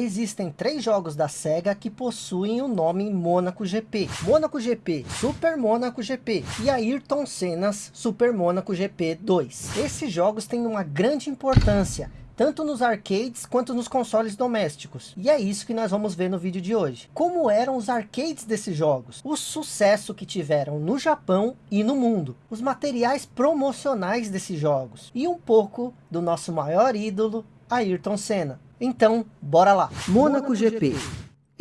Existem três jogos da SEGA que possuem o nome Monaco GP. Monaco GP, Super Monaco GP e Ayrton Senna's Super Monaco GP 2. Esses jogos têm uma grande importância, tanto nos arcades quanto nos consoles domésticos. E é isso que nós vamos ver no vídeo de hoje. Como eram os arcades desses jogos, o sucesso que tiveram no Japão e no mundo, os materiais promocionais desses jogos e um pouco do nosso maior ídolo, Ayrton Senna. Então, bora lá. Mônaco GP.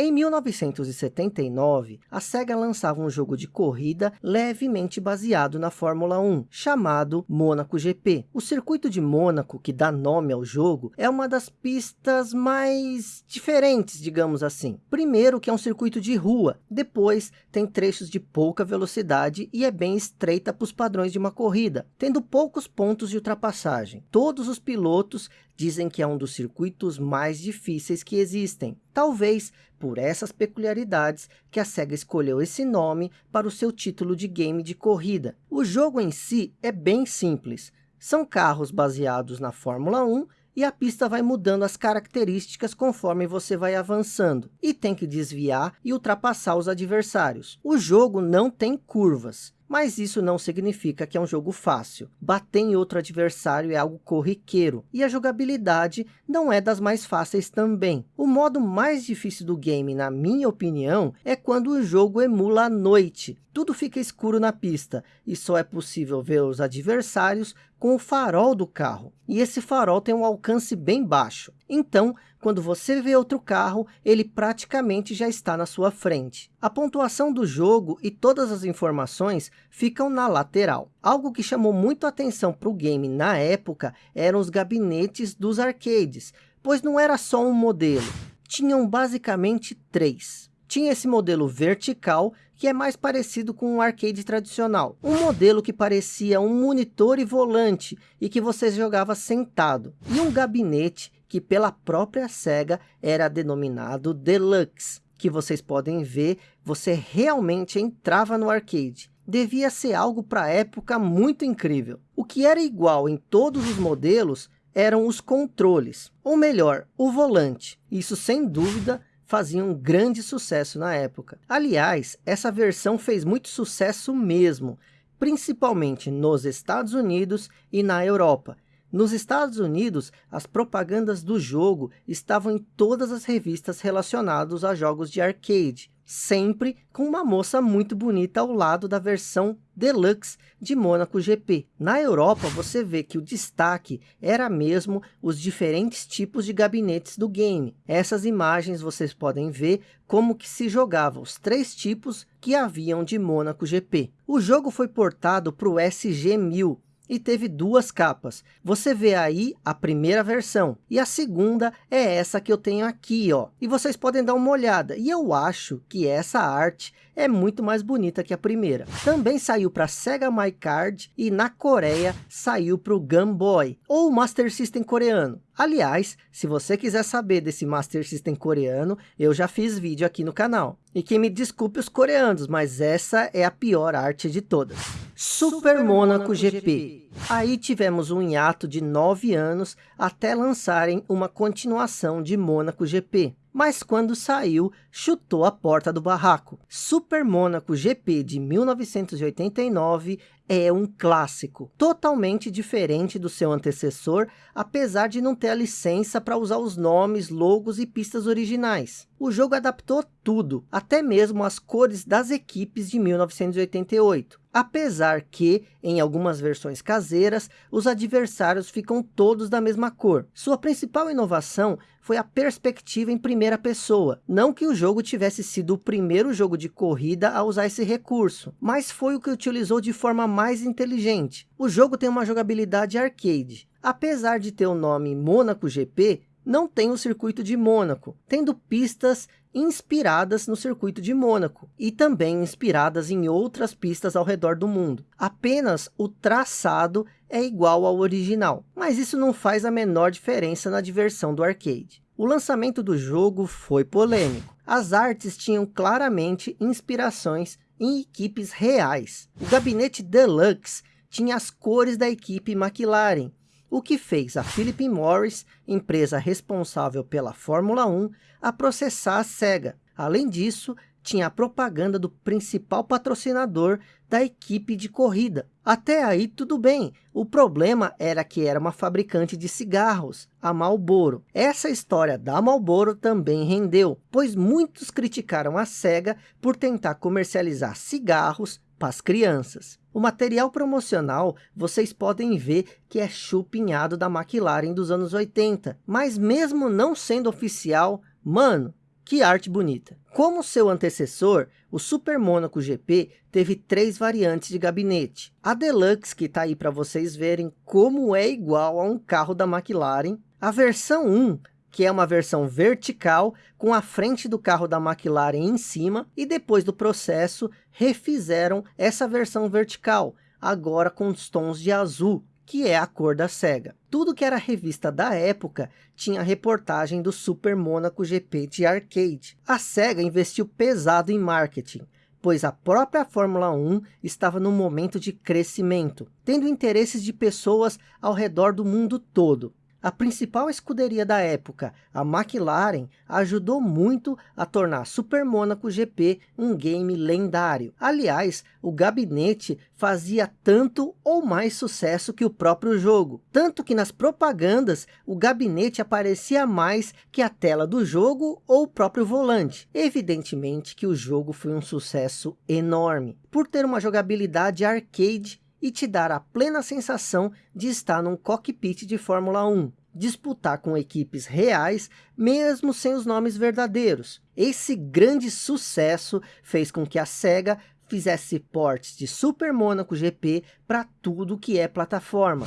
Em 1979, a SEGA lançava um jogo de corrida levemente baseado na Fórmula 1, chamado Mônaco GP. O circuito de Mônaco, que dá nome ao jogo, é uma das pistas mais diferentes, digamos assim. Primeiro que é um circuito de rua, depois tem trechos de pouca velocidade e é bem estreita para os padrões de uma corrida, tendo poucos pontos de ultrapassagem. Todos os pilotos dizem que é um dos circuitos mais difíceis que existem. Talvez por essas peculiaridades que a SEGA escolheu esse nome para o seu título de game de corrida. O jogo em si é bem simples. São carros baseados na Fórmula 1 e a pista vai mudando as características conforme você vai avançando. E tem que desviar e ultrapassar os adversários. O jogo não tem curvas. Mas isso não significa que é um jogo fácil. Bater em outro adversário é algo corriqueiro. E a jogabilidade não é das mais fáceis também. O modo mais difícil do game, na minha opinião, é quando o jogo emula a noite. Tudo fica escuro na pista e só é possível ver os adversários com o farol do carro. E esse farol tem um alcance bem baixo. Então, quando você vê outro carro, ele praticamente já está na sua frente. A pontuação do jogo e todas as informações ficam na lateral. Algo que chamou muito atenção para o game na época eram os gabinetes dos arcades, pois não era só um modelo, tinham basicamente três. Tinha esse modelo vertical, que é mais parecido com um arcade tradicional. Um modelo que parecia um monitor e volante, e que você jogava sentado. E um gabinete que pela própria SEGA era denominado Deluxe, que vocês podem ver, você realmente entrava no arcade. Devia ser algo para a época muito incrível. O que era igual em todos os modelos eram os controles, ou melhor, o volante. Isso sem dúvida fazia um grande sucesso na época. Aliás, essa versão fez muito sucesso mesmo, principalmente nos Estados Unidos e na Europa, nos Estados Unidos, as propagandas do jogo estavam em todas as revistas relacionadas a jogos de arcade, sempre com uma moça muito bonita ao lado da versão Deluxe de Monaco GP. Na Europa, você vê que o destaque era mesmo os diferentes tipos de gabinetes do game. Essas imagens vocês podem ver como que se jogava os três tipos que haviam de Monaco GP. O jogo foi portado para o SG-1000, e teve duas capas. Você vê aí a primeira versão e a segunda é essa que eu tenho aqui, ó. E vocês podem dar uma olhada. E eu acho que essa arte é muito mais bonita que a primeira. Também saiu para Sega My Card e na Coreia saiu para o Game Boy ou Master System coreano. Aliás, se você quiser saber desse Master System coreano, eu já fiz vídeo aqui no canal. E que me desculpe os coreanos, mas essa é a pior arte de todas. Super Monaco GP. Aí tivemos um hiato de nove anos até lançarem uma continuação de Monaco GP mas quando saiu, chutou a porta do barraco. Super Monaco GP de 1989 é um clássico, totalmente diferente do seu antecessor, apesar de não ter a licença para usar os nomes, logos e pistas originais. O jogo adaptou tudo, até mesmo as cores das equipes de 1988. Apesar que, em algumas versões caseiras, os adversários ficam todos da mesma cor. Sua principal inovação foi a perspectiva em primeira pessoa. Não que o jogo tivesse sido o primeiro jogo de corrida a usar esse recurso, mas foi o que utilizou de forma mais inteligente. O jogo tem uma jogabilidade arcade. Apesar de ter o nome Monaco GP, não tem o circuito de Mônaco, tendo pistas inspiradas no circuito de Mônaco e também inspiradas em outras pistas ao redor do mundo. Apenas o traçado é igual ao original, mas isso não faz a menor diferença na diversão do arcade. O lançamento do jogo foi polêmico. As artes tinham claramente inspirações em equipes reais. O gabinete Deluxe tinha as cores da equipe McLaren, o que fez a Philip Morris, empresa responsável pela Fórmula 1, a processar a SEGA. Além disso, tinha a propaganda do principal patrocinador da equipe de corrida. Até aí tudo bem, o problema era que era uma fabricante de cigarros, a Marlboro. Essa história da Marlboro também rendeu, pois muitos criticaram a SEGA por tentar comercializar cigarros para as crianças. O material promocional vocês podem ver que é chupinhado da McLaren dos anos 80, mas mesmo não sendo oficial, mano, que arte bonita. Como seu antecessor, o Super Monaco GP teve três variantes de gabinete. A Deluxe, que está aí para vocês verem como é igual a um carro da McLaren. A versão 1, que é uma versão vertical, com a frente do carro da McLaren em cima. E depois do processo, refizeram essa versão vertical, agora com os tons de azul que é a cor da SEGA. Tudo que era revista da época tinha reportagem do Super Monaco GP de arcade. A SEGA investiu pesado em marketing, pois a própria Fórmula 1 estava num momento de crescimento, tendo interesses de pessoas ao redor do mundo todo. A principal escuderia da época, a McLaren, ajudou muito a tornar Super Monaco GP um game lendário. Aliás, o gabinete fazia tanto ou mais sucesso que o próprio jogo. Tanto que nas propagandas, o gabinete aparecia mais que a tela do jogo ou o próprio volante. Evidentemente que o jogo foi um sucesso enorme, por ter uma jogabilidade arcade e te dar a plena sensação de estar num cockpit de Fórmula 1. Disputar com equipes reais, mesmo sem os nomes verdadeiros. Esse grande sucesso fez com que a SEGA fizesse portes de Super Monaco GP para tudo que é plataforma.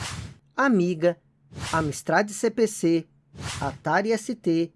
Amiga, Amstrad CPC, Atari ST,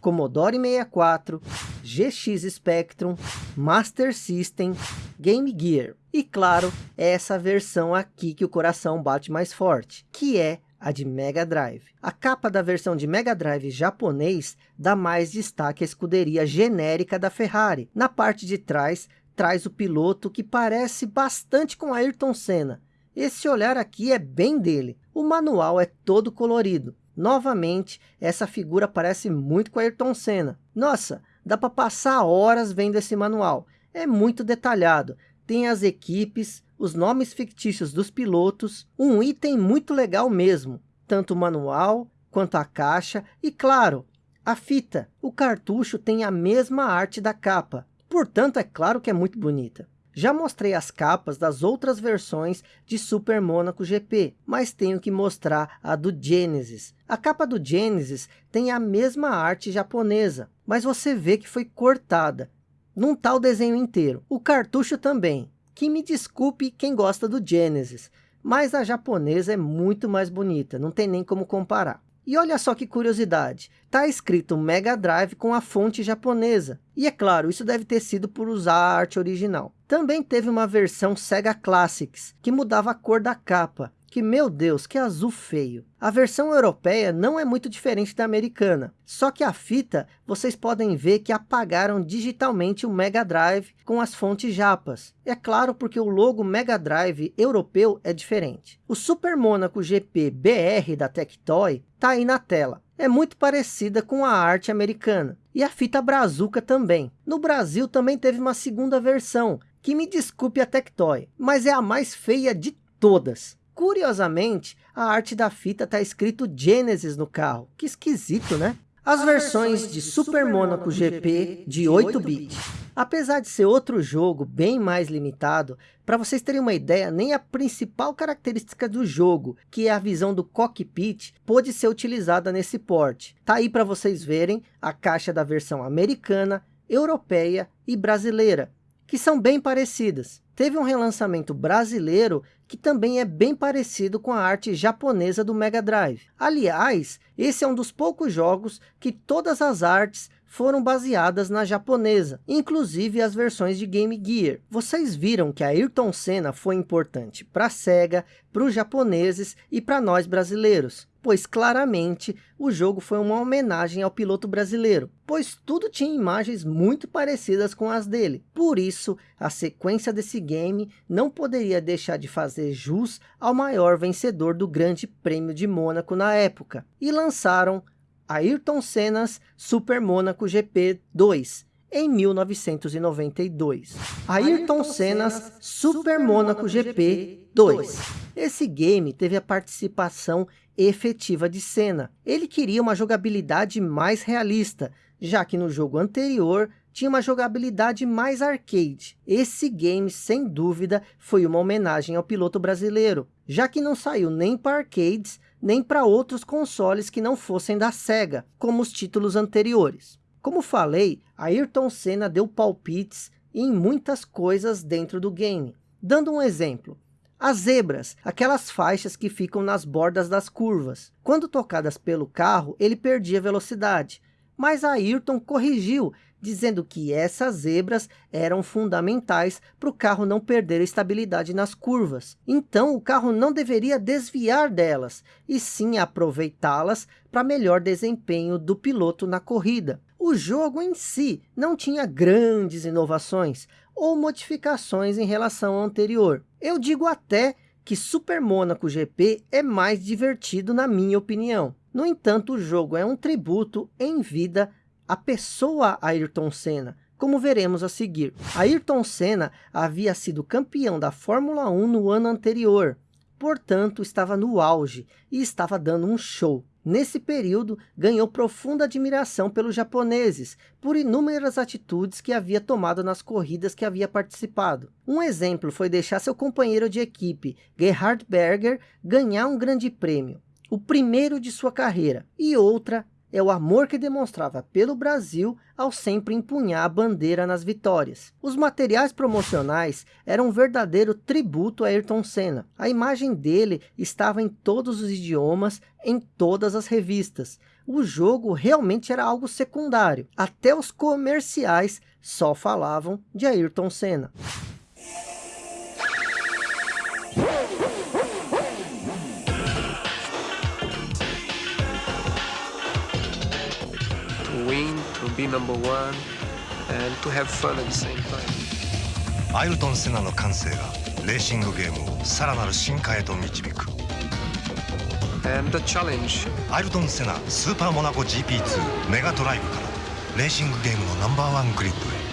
Commodore 64, GX Spectrum, Master System, Game Gear. E claro, essa versão aqui que o coração bate mais forte, que é a de Mega Drive. A capa da versão de Mega Drive japonês dá mais destaque à escuderia genérica da Ferrari. Na parte de trás, traz o piloto que parece bastante com Ayrton Senna. Esse olhar aqui é bem dele. O manual é todo colorido. Novamente, essa figura parece muito com Ayrton Senna. Nossa, dá para passar horas vendo esse manual. É muito detalhado. Tem as equipes, os nomes fictícios dos pilotos, um item muito legal mesmo. Tanto o manual, quanto a caixa e, claro, a fita. O cartucho tem a mesma arte da capa. Portanto, é claro que é muito bonita. Já mostrei as capas das outras versões de Super Monaco GP, mas tenho que mostrar a do Genesis. A capa do Genesis tem a mesma arte japonesa, mas você vê que foi cortada. Não tá o desenho inteiro. O cartucho também. Que me desculpe quem gosta do Genesis, mas a japonesa é muito mais bonita, não tem nem como comparar. E olha só que curiosidade, está escrito Mega Drive com a fonte japonesa. E é claro, isso deve ter sido por usar a arte original. Também teve uma versão Sega Classics, que mudava a cor da capa que, meu Deus, que azul feio. A versão europeia não é muito diferente da americana, só que a fita, vocês podem ver que apagaram digitalmente o Mega Drive com as fontes japas. É claro porque o logo Mega Drive europeu é diferente. O Super Monaco GP BR da Tectoy está aí na tela. É muito parecida com a arte americana. E a fita Brazuca também. No Brasil também teve uma segunda versão, que me desculpe a Tectoy, mas é a mais feia de todas. Curiosamente, a arte da fita está escrito Genesis no carro. Que esquisito, né? As versões de Super Monaco GP de 8-bit. Apesar de ser outro jogo bem mais limitado, para vocês terem uma ideia, nem a principal característica do jogo, que é a visão do cockpit, pôde ser utilizada nesse port. Tá aí para vocês verem a caixa da versão americana, europeia e brasileira, que são bem parecidas. Teve um relançamento brasileiro que também é bem parecido com a arte japonesa do Mega Drive. Aliás, esse é um dos poucos jogos que todas as artes foram baseadas na japonesa, inclusive as versões de Game Gear. Vocês viram que a Ayrton Senna foi importante para a SEGA, para os japoneses e para nós brasileiros pois claramente o jogo foi uma homenagem ao piloto brasileiro, pois tudo tinha imagens muito parecidas com as dele. Por isso, a sequência desse game não poderia deixar de fazer jus ao maior vencedor do Grande Prêmio de Mônaco na época. E lançaram Ayrton Senna's Super Mônaco GP 2, em 1992. Ayrton Senna's Super Mônaco GP 2. Esse game teve a participação efetiva de Senna. Ele queria uma jogabilidade mais realista, já que no jogo anterior tinha uma jogabilidade mais arcade. Esse game, sem dúvida, foi uma homenagem ao piloto brasileiro, já que não saiu nem para arcades, nem para outros consoles que não fossem da SEGA, como os títulos anteriores. Como falei, Ayrton Senna deu palpites em muitas coisas dentro do game. Dando um exemplo, as zebras, aquelas faixas que ficam nas bordas das curvas. Quando tocadas pelo carro, ele perdia velocidade. Mas Ayrton corrigiu, dizendo que essas zebras eram fundamentais para o carro não perder estabilidade nas curvas. Então o carro não deveria desviar delas, e sim aproveitá-las para melhor desempenho do piloto na corrida. O jogo em si não tinha grandes inovações ou modificações em relação ao anterior. Eu digo até que Super Monaco GP é mais divertido na minha opinião. No entanto, o jogo é um tributo em vida à pessoa Ayrton Senna, como veremos a seguir. Ayrton Senna havia sido campeão da Fórmula 1 no ano anterior, portanto estava no auge e estava dando um show. Nesse período, ganhou profunda admiração pelos japoneses, por inúmeras atitudes que havia tomado nas corridas que havia participado. Um exemplo foi deixar seu companheiro de equipe, Gerhard Berger, ganhar um grande prêmio, o primeiro de sua carreira, e outra é o amor que demonstrava pelo Brasil ao sempre empunhar a bandeira nas vitórias. Os materiais promocionais eram um verdadeiro tributo a Ayrton Senna. A imagem dele estava em todos os idiomas, em todas as revistas. O jogo realmente era algo secundário. Até os comerciais só falavam de Ayrton Senna. be number one and to have fun at the same time. アイルトン・セナの感性がレーシングゲームをさらなる進化へと導く And the challenge アイルトン・セナスーパーモナコ GP2 メガドライブからレーシングゲームのナンバーワングリッドへ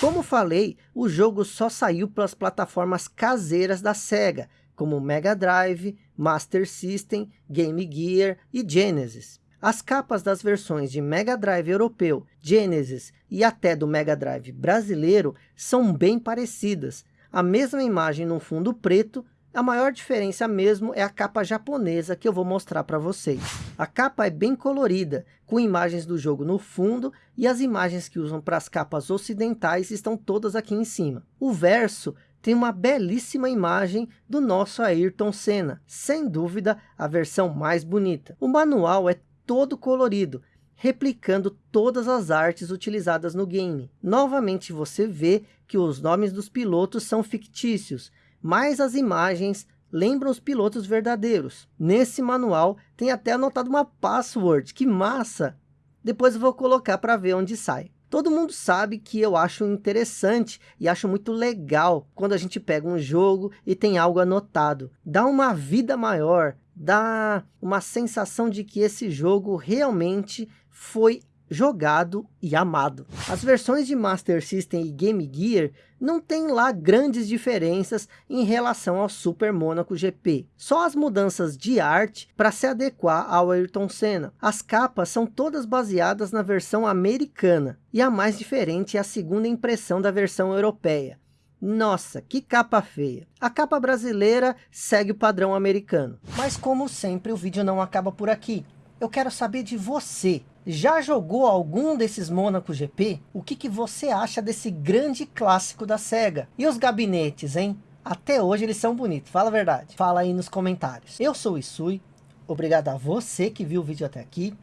Como falei, o jogo só saiu pelas plataformas caseiras da SEGA, como Mega Drive, Master System, Game Gear e Genesis. As capas das versões de Mega Drive europeu, Genesis e até do Mega Drive brasileiro são bem parecidas. A mesma imagem no fundo preto, a maior diferença mesmo é a capa japonesa que eu vou mostrar para vocês. A capa é bem colorida, com imagens do jogo no fundo e as imagens que usam para as capas ocidentais estão todas aqui em cima. O verso tem uma belíssima imagem do nosso Ayrton Senna, sem dúvida a versão mais bonita. O manual é todo colorido, replicando todas as artes utilizadas no game. Novamente você vê que os nomes dos pilotos são fictícios, mas as imagens lembram os pilotos verdadeiros. Nesse manual tem até anotado uma password, que massa! Depois vou colocar para ver onde sai. Todo mundo sabe que eu acho interessante e acho muito legal quando a gente pega um jogo e tem algo anotado. Dá uma vida maior, dá uma sensação de que esse jogo realmente foi jogado e amado. As versões de Master System e Game Gear não tem lá grandes diferenças em relação ao Super Monaco GP. Só as mudanças de arte para se adequar ao Ayrton Senna. As capas são todas baseadas na versão americana. E a mais diferente é a segunda impressão da versão europeia. Nossa, que capa feia. A capa brasileira segue o padrão americano. Mas como sempre, o vídeo não acaba por aqui. Eu quero saber de você. Já jogou algum desses Monaco GP? O que, que você acha desse grande clássico da SEGA? E os gabinetes, hein? Até hoje eles são bonitos, fala a verdade. Fala aí nos comentários. Eu sou o Isui. Obrigado a você que viu o vídeo até aqui.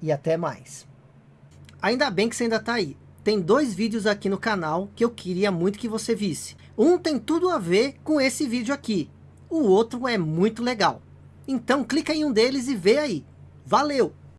e até mais. Ainda bem que você ainda está aí. Tem dois vídeos aqui no canal que eu queria muito que você visse. Um tem tudo a ver com esse vídeo aqui. O outro é muito legal. Então clica em um deles e vê aí. Valeu!